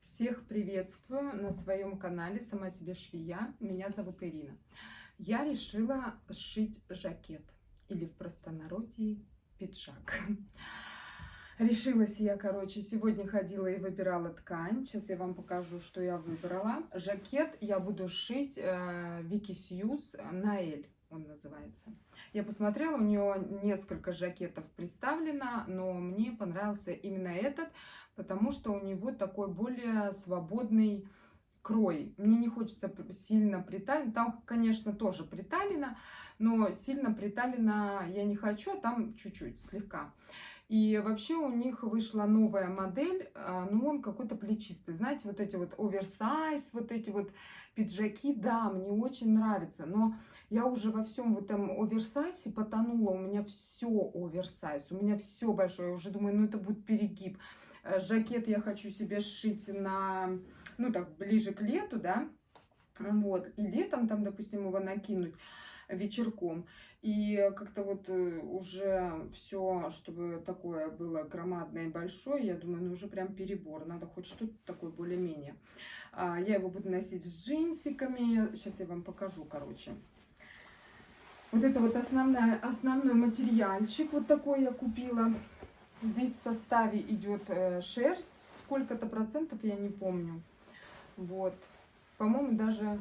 Всех приветствую на своем канале «Сама себе швея». Меня зовут Ирина. Я решила сшить жакет или в простонародье пиджак. Решилась я, короче, сегодня ходила и выбирала ткань. Сейчас я вам покажу, что я выбрала. Жакет я буду шить э, Вики Сьюз на Эль он называется. Я посмотрела, у нее несколько жакетов представлено, но мне понравился именно этот, потому что у него такой более свободный крой. Мне не хочется сильно приталить. Там, конечно, тоже приталено, но сильно приталено я не хочу, а там чуть-чуть, слегка. И вообще у них вышла новая модель, а, но он какой-то плечистый. Знаете, вот эти вот оверсайз, вот эти вот пиджаки, да, мне очень нравится. Но я уже во всем в этом оверсайзе потонула. У меня все оверсайз, у меня все большое. Я уже думаю, ну это будет перегиб. Э, жакет я хочу себе сшить на, ну так, ближе к лету, да. Вот, и летом там, допустим, его накинуть вечерком. И как-то вот э, уже все, чтобы такое было громадное и большое, я думаю, ну уже прям перебор. Надо хоть что-то такое более-менее. А, я его буду носить с джинсиками. Сейчас я вам покажу, короче. Вот это вот основная, основной материальчик. Вот такой я купила. Здесь в составе идет э, шерсть. Сколько-то процентов, я не помню. Вот. По-моему, даже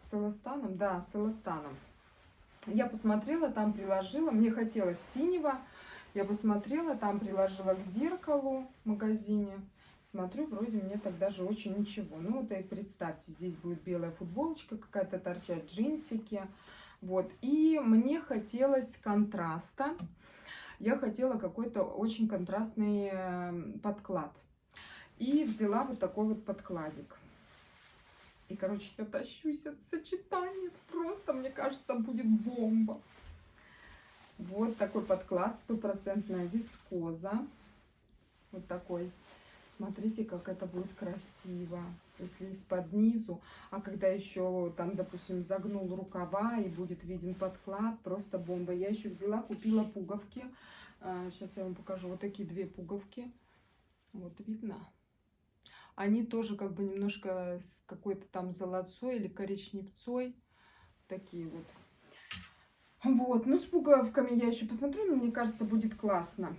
с эластаном. Да, с эластаном. Я посмотрела, там приложила, мне хотелось синего. Я посмотрела, там приложила к зеркалу в магазине. Смотрю, вроде мне так даже очень ничего. Ну вот и представьте, здесь будет белая футболочка какая-то торчать, джинсики. Вот, и мне хотелось контраста. Я хотела какой-то очень контрастный эм, подклад. И взяла вот такой вот подкладик. И, короче, я тащусь от сочетания. Просто, мне кажется, будет бомба. Вот такой подклад, стопроцентная вискоза. Вот такой. Смотрите, как это будет красиво. Если из-под низу. А когда еще там, допустим, загнул рукава и будет виден подклад, просто бомба. Я еще взяла, купила пуговки. Сейчас а, я вам покажу. Вот такие две пуговки. Вот видно. Они тоже как бы немножко с какой-то там золотцой или коричневцой. Такие вот. Вот, ну с пуговками я еще посмотрю, но мне кажется, будет классно.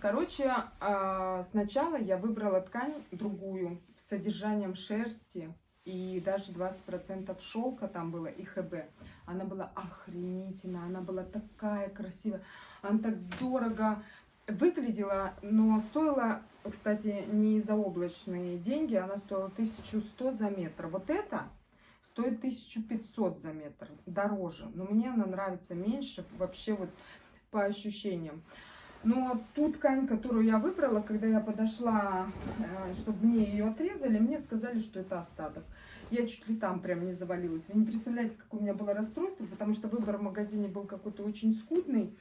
Короче, а, сначала я выбрала ткань другую, с содержанием шерсти и даже 20% шелка там было и ХБ. Она была охренительная, она была такая красивая, она так дорого выглядела, но стоила, кстати, не заоблачные деньги, она стоила 1100 за метр. Вот это стоит 1500 за метр, дороже, но мне она нравится меньше, вообще вот по ощущениям. Но ту ткань, которую я выбрала, когда я подошла, э, чтобы мне ее отрезали, мне сказали, что это остаток. Я чуть ли там прям не завалилась. Вы не представляете, как у меня было расстройство, потому что выбор в магазине был какой-то очень скудный.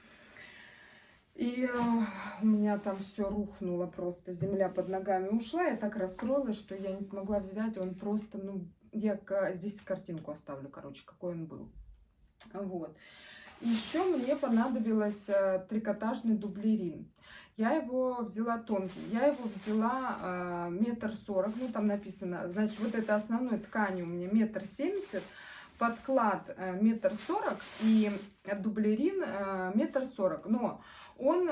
И э, у меня там все рухнуло просто, земля под ногами ушла. Я так расстроилась, что я не смогла взять. Он просто, ну, я здесь картинку оставлю, короче, какой он был. Вот. Еще мне понадобилось э, трикотажный дублерин. Я его взяла тонкий, я его взяла э, метр сорок, ну там написано, значит, вот это основной ткани у меня метр семьдесят, подклад э, метр сорок и дублерин метр сорок. Но он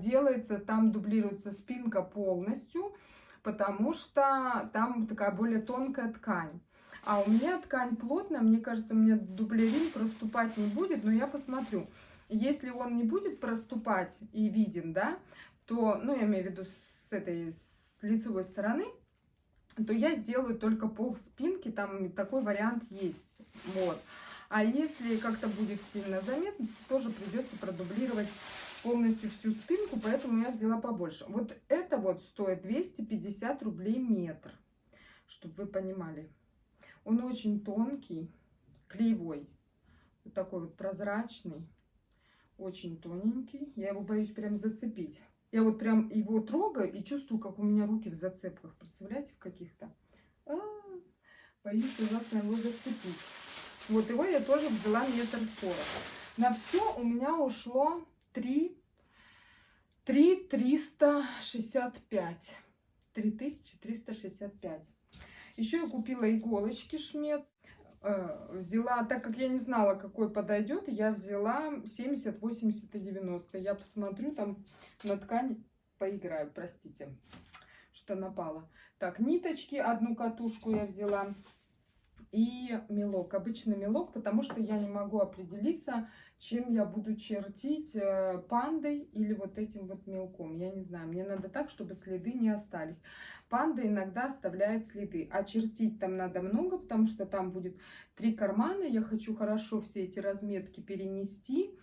делается, там дублируется спинка полностью, потому что там такая более тонкая ткань. А у меня ткань плотная, мне кажется, мне дублерин проступать не будет, но я посмотрю. Если он не будет проступать и виден, да, то, ну, я имею в виду с этой с лицевой стороны, то я сделаю только пол спинки, там такой вариант есть, вот. А если как-то будет сильно заметно, тоже придется продублировать полностью всю спинку, поэтому я взяла побольше. Вот это вот стоит 250 рублей метр, чтобы вы понимали. Он очень тонкий, клеевой, вот такой вот прозрачный, очень тоненький. Я его боюсь прям зацепить. Я вот прям его трогаю и чувствую, как у меня руки в зацепках. Представляете, в каких-то? А -а -а, боюсь ужасно его зацепить. Вот его я тоже взяла метр сорок. На все у меня ушло 3, 3 365. 3365. Еще я купила иголочки шмец. Э, взяла, так как я не знала, какой подойдет, я взяла 70, 80 и 90. Я посмотрю там на ткани, поиграю, простите, что напала. Так, ниточки, одну катушку я взяла и мелок, обычный мелок, потому что я не могу определиться, чем я буду чертить, э, пандой или вот этим вот мелком. Я не знаю, мне надо так, чтобы следы не остались. Панда иногда оставляет следы, а чертить там надо много, потому что там будет три кармана. Я хочу хорошо все эти разметки перенести.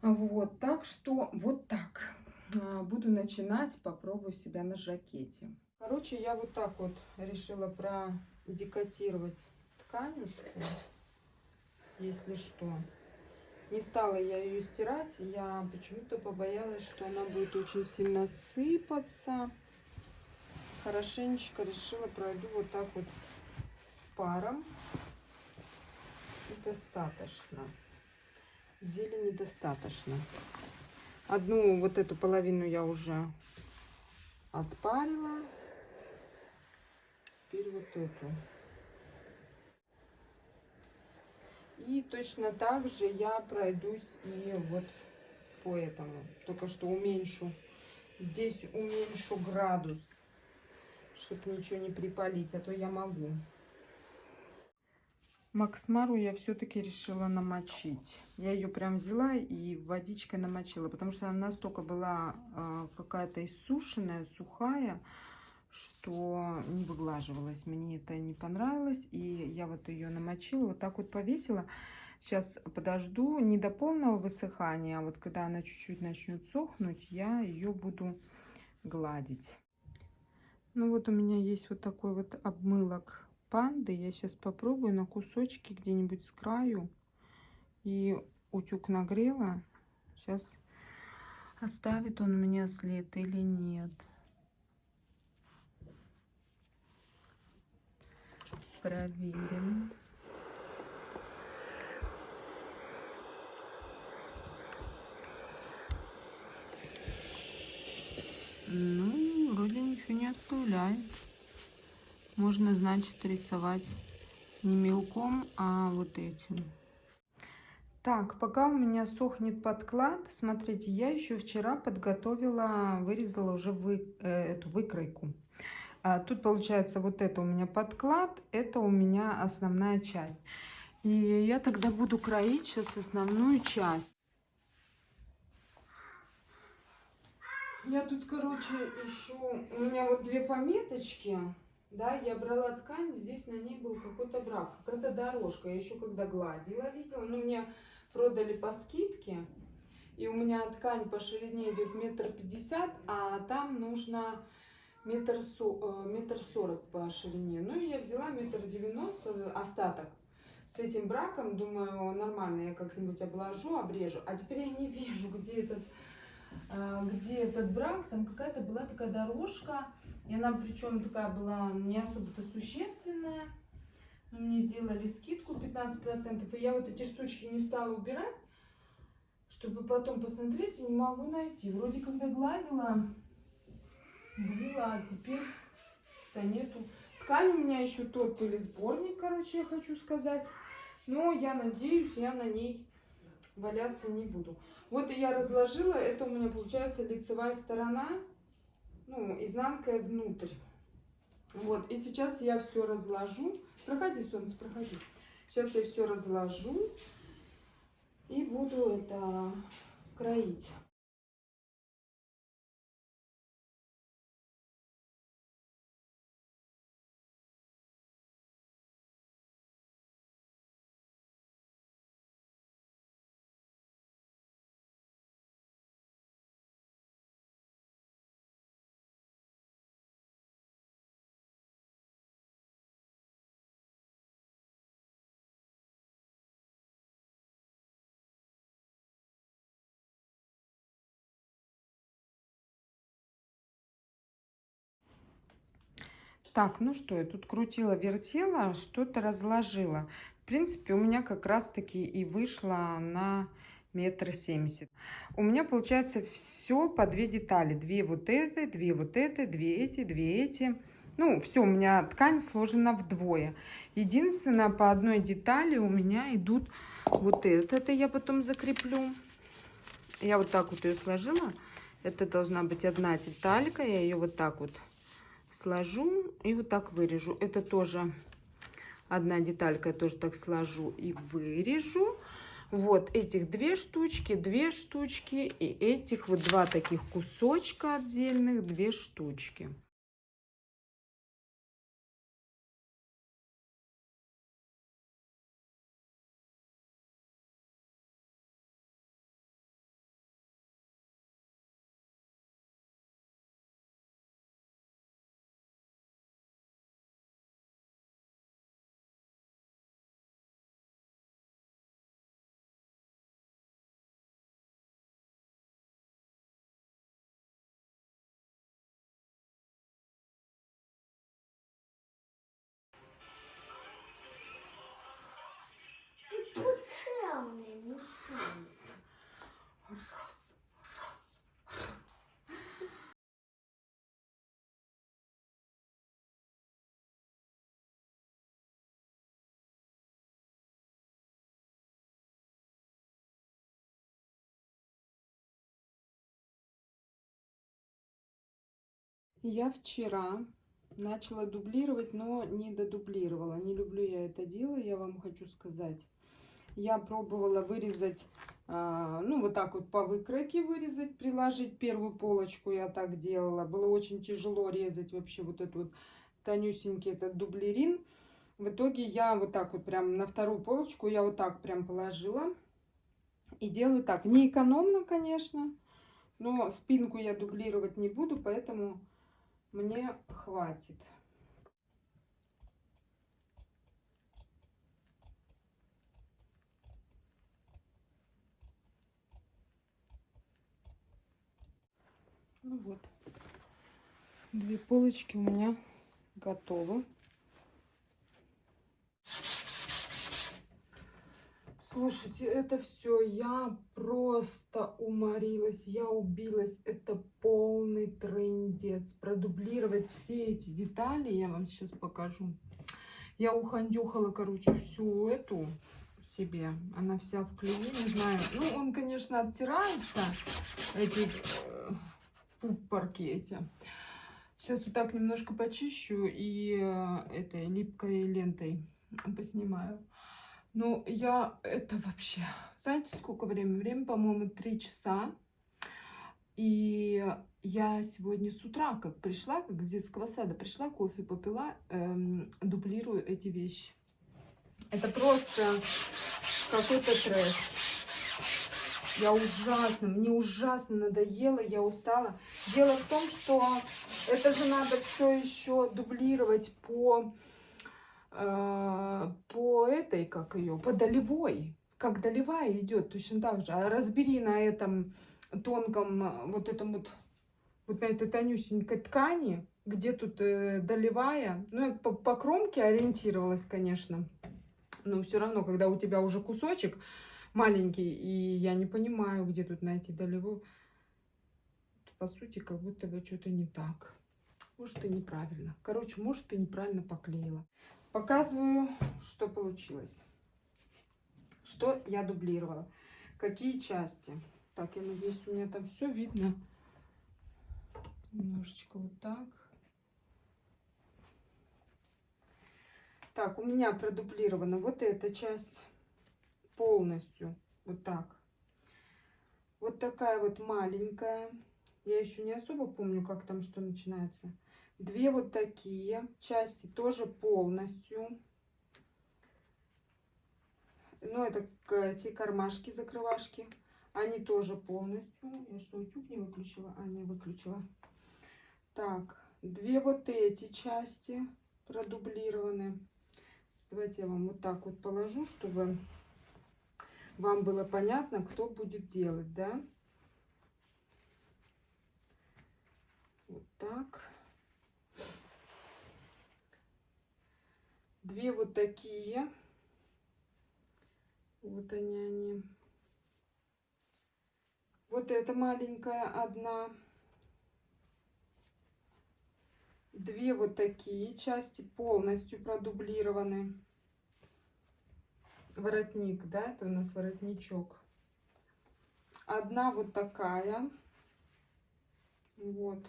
Вот, так что вот так. А, буду начинать, попробую себя на жакете. Короче, я вот так вот решила продекотировать тканюшку, если что. Не стала я ее стирать, я почему-то побоялась, что она будет очень сильно сыпаться. Хорошенечко решила пройду вот так вот с паром. И достаточно. Зелени достаточно. Одну вот эту половину я уже отпарила. Теперь вот эту. И точно так же я пройдусь и вот по этому. Только что уменьшу. Здесь уменьшу градус, чтобы ничего не припалить, а то я могу. Максмару я все-таки решила намочить. Я ее прям взяла и водичкой намочила, потому что она настолько была э, какая-то иссушенная, сухая, что не выглаживалась. Мне это не понравилось. И я вот ее намочила, вот так вот повесила. Сейчас подожду не до полного высыхания, а вот когда она чуть-чуть начнет сохнуть, я ее буду гладить. Ну вот у меня есть вот такой вот обмылок панды. Я сейчас попробую на кусочки где-нибудь с краю. И утюг нагрела. Сейчас оставит он у меня след или нет. Проверим. Ну, вроде ничего не оставляет. Можно, значит, рисовать не мелком, а вот этим. Так, пока у меня сохнет подклад, смотрите, я еще вчера подготовила, вырезала уже вы, э, эту выкройку. А, тут получается вот это у меня подклад, это у меня основная часть. И я тогда буду кроить сейчас основную часть. Я тут, короче, ищу, у меня вот две пометочки, да, я брала ткань, здесь на ней был какой-то брак, какая-то дорожка. Я еще когда гладила, видела, но мне продали по скидке. И у меня ткань по ширине идет метр пятьдесят, а там нужно метр, со, э, метр сорок по ширине. Ну, и я взяла метр девяносто, остаток. С этим браком, думаю, нормально, я как-нибудь обложу, обрежу. А теперь я не вижу, где этот, э, где этот брак. Там какая-то была такая дорожка. И она причем такая была не особо-то существенная. Но мне сделали скидку 15%. И я вот эти штучки не стала убирать, чтобы потом посмотреть, и не могу найти. Вроде когда гладила, была, а теперь что нету. Ткань у меня еще тот или сборник, короче, я хочу сказать. Но я надеюсь, я на ней валяться не буду. Вот я разложила, это у меня получается лицевая сторона, ну, изнанка внутрь. Вот, и сейчас я все разложу. Проходи, солнце, проходи. Сейчас я все разложу и буду это кроить. Так, ну что, я тут крутила, вертела, что-то разложила. В принципе, у меня как раз-таки и вышло на метр семьдесят. у меня получается все по две детали. Две вот это, две вот это, две эти, две эти. Ну, все, у меня ткань сложена вдвое. Единственное, по одной детали у меня идут вот это. Это я потом закреплю. Я вот так вот ее сложила. Это должна быть одна деталька. Я ее вот так вот сложу и вот так вырежу. Это тоже одна деталька. Я тоже так сложу и вырежу. Вот этих две штучки, две штучки и этих вот два таких кусочка отдельных, две штучки. Я вчера начала дублировать, но не додублировала. Не люблю я это дело, я вам хочу сказать. Я пробовала вырезать, а, ну, вот так вот по выкройке вырезать, приложить первую полочку я так делала. Было очень тяжело резать вообще вот этот вот тонюсенький этот дублерин. В итоге я вот так вот прям на вторую полочку я вот так прям положила. И делаю так. Не экономно, конечно, но спинку я дублировать не буду, поэтому мне хватит. Ну вот, две полочки у меня готовы. Слушайте, это все, я просто уморилась, я убилась. Это полный трендец. Продублировать все эти детали я вам сейчас покажу. Я ухандюхала, короче, всю эту себе. Она вся в клею, не знаю. Ну, он, конечно, оттирается, эти э, пупорки эти. Сейчас вот так немножко почищу и э, этой липкой лентой поснимаю. Ну, я это вообще... Знаете, сколько времени? Время, по-моему, 3 часа. И я сегодня с утра, как пришла, как с детского сада пришла, кофе попила, эм, дублирую эти вещи. Это просто какой-то трэш. Я ужасно, мне ужасно надоело, я устала. Дело в том, что это же надо все еще дублировать по, по этой, как ее, по долевой. Как долевая идет, точно так же. А разбери на этом тонком, вот этом вот, вот на этой тонюсенькой ткани, где тут э, долевая. Ну, я по, по кромке ориентировалась, конечно. Но все равно, когда у тебя уже кусочек, маленький, и я не понимаю, где тут найти долевую. По сути, как будто бы что-то не так. Может, и неправильно. Короче, может, ты неправильно поклеила. Показываю, что получилось. Что я дублировала. Какие части. Так, я надеюсь, у меня там все видно. Немножечко вот так. Так, у меня продублирована вот эта часть полностью. Вот так. Вот такая вот маленькая. Я еще не особо помню, как там что начинается. Две вот такие части тоже полностью. Ну, это эти кармашки, закрывашки. Они тоже полностью. Я что, утюг не выключила? А, не выключила. Так, две вот эти части продублированы. Давайте я вам вот так вот положу, чтобы вам было понятно, кто будет делать, да? Вот так. Две вот такие. Вот они, они. Вот эта маленькая одна. Две вот такие части полностью продублированы. Воротник, да, это у нас воротничок. Одна вот такая. Вот.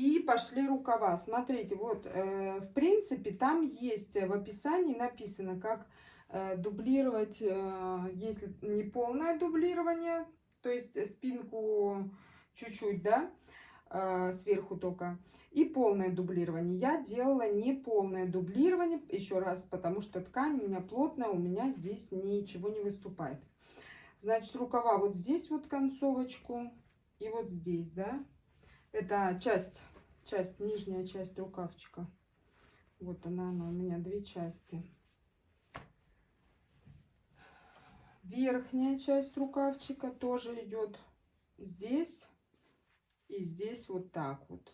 И пошли рукава. Смотрите, вот, э, в принципе, там есть в описании написано, как э, дублировать, э, если не полное дублирование, то есть спинку чуть-чуть, да, э, сверху только, и полное дублирование. Я делала не полное дублирование, еще раз, потому что ткань у меня плотная, у меня здесь ничего не выступает. Значит, рукава вот здесь вот концовочку и вот здесь, да, это часть часть, нижняя часть рукавчика. Вот она, она у меня две части. Верхняя часть рукавчика тоже идет здесь и здесь вот так вот.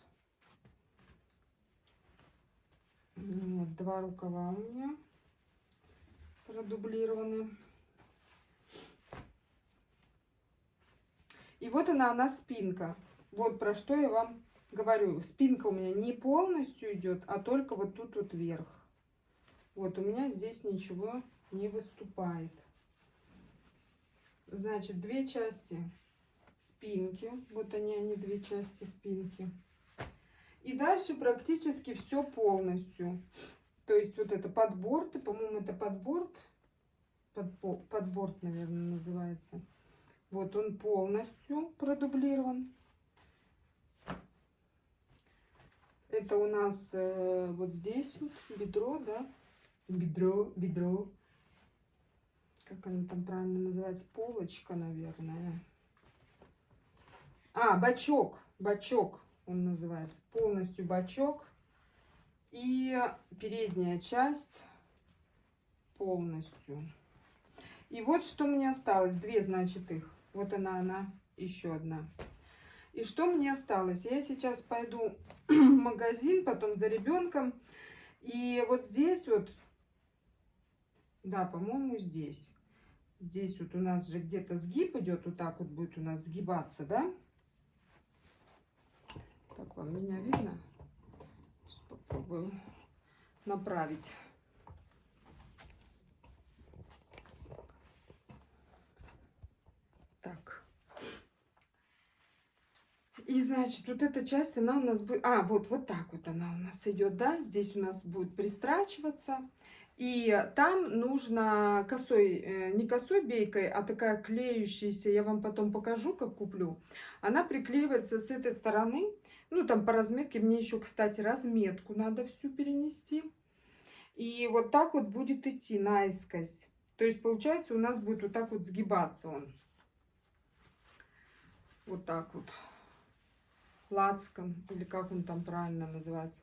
Вот два рукава у меня продублированы. И вот она, она спинка. Вот про что я вам говорю, спинка у меня не полностью идет, а только вот тут вот вверх. Вот у меня здесь ничего не выступает. Значит, две части спинки. Вот они, они две части спинки. И дальше практически все полностью. То есть вот это подборд, по-моему, это подборд. Под, подборд, наверное, называется. Вот он полностью продублирован. Это у нас э, вот здесь вот бедро, да? Бедро, бедро. Как оно там правильно называется? Полочка, наверное. А, бачок. Бачок он называется. Полностью бачок. И передняя часть полностью. И вот что мне осталось. Две, значит, их. Вот она, она, еще одна. И что мне осталось? Я сейчас пойду в магазин, потом за ребенком. И вот здесь вот, да, по-моему, здесь. Здесь вот у нас же где-то сгиб идет, вот так вот будет у нас сгибаться, да? Так, вам меня видно? Сейчас попробую направить. И, значит, вот эта часть, она у нас будет... А, вот, вот так вот она у нас идет, да? Здесь у нас будет пристрачиваться. И там нужно косой, э, не косой бейкой, а такая клеющаяся, я вам потом покажу, как куплю. Она приклеивается с этой стороны. Ну, там по разметке, мне еще, кстати, разметку надо всю перенести. И вот так вот будет идти наискось. То есть, получается, у нас будет вот так вот сгибаться он. Вот так вот лацкан, или как он там правильно называется.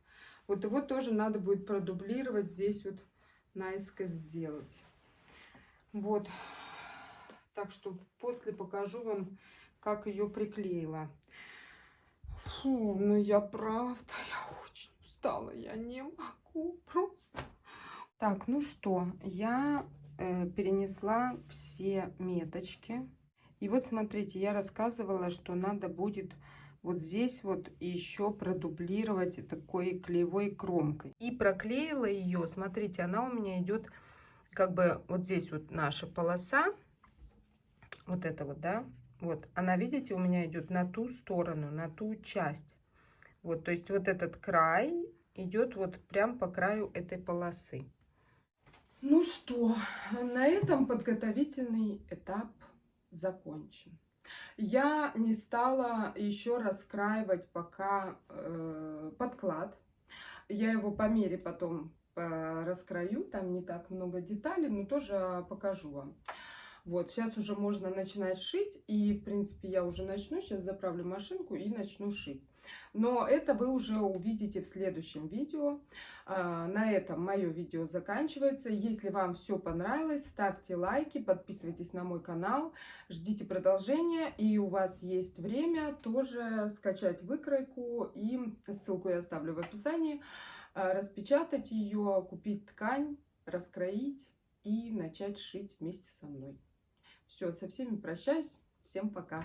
Вот его тоже надо будет продублировать, здесь вот наискось сделать. Вот. Так что после покажу вам, как ее приклеила. Фу, ну я правда, я очень устала, я не могу просто. Так, ну что, я э, перенесла все меточки. И вот смотрите, я рассказывала, что надо будет вот здесь вот еще продублировать такой клеевой кромкой. И проклеила ее, смотрите, она у меня идет как бы вот здесь вот наша полоса, вот это вот, да, вот, она, видите, у меня идет на ту сторону, на ту часть. Вот, то есть вот этот край идет вот прям по краю этой полосы. Ну что, на этом подготовительный этап закончен. Я не стала еще раскраивать пока э, подклад. Я его по мере потом э, раскрою, там не так много деталей, но тоже покажу вам. Вот, сейчас уже можно начинать шить, и, в принципе, я уже начну, сейчас заправлю машинку и начну шить. Но это вы уже увидите в следующем видео. А, на этом мое видео заканчивается. Если вам все понравилось, ставьте лайки, подписывайтесь на мой канал, ждите продолжения. И у вас есть время тоже скачать выкройку, и ссылку я оставлю в описании, а, распечатать ее, купить ткань, раскроить и начать шить вместе со мной. Все, со всеми прощаюсь. Всем пока.